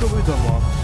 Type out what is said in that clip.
各位，怎么？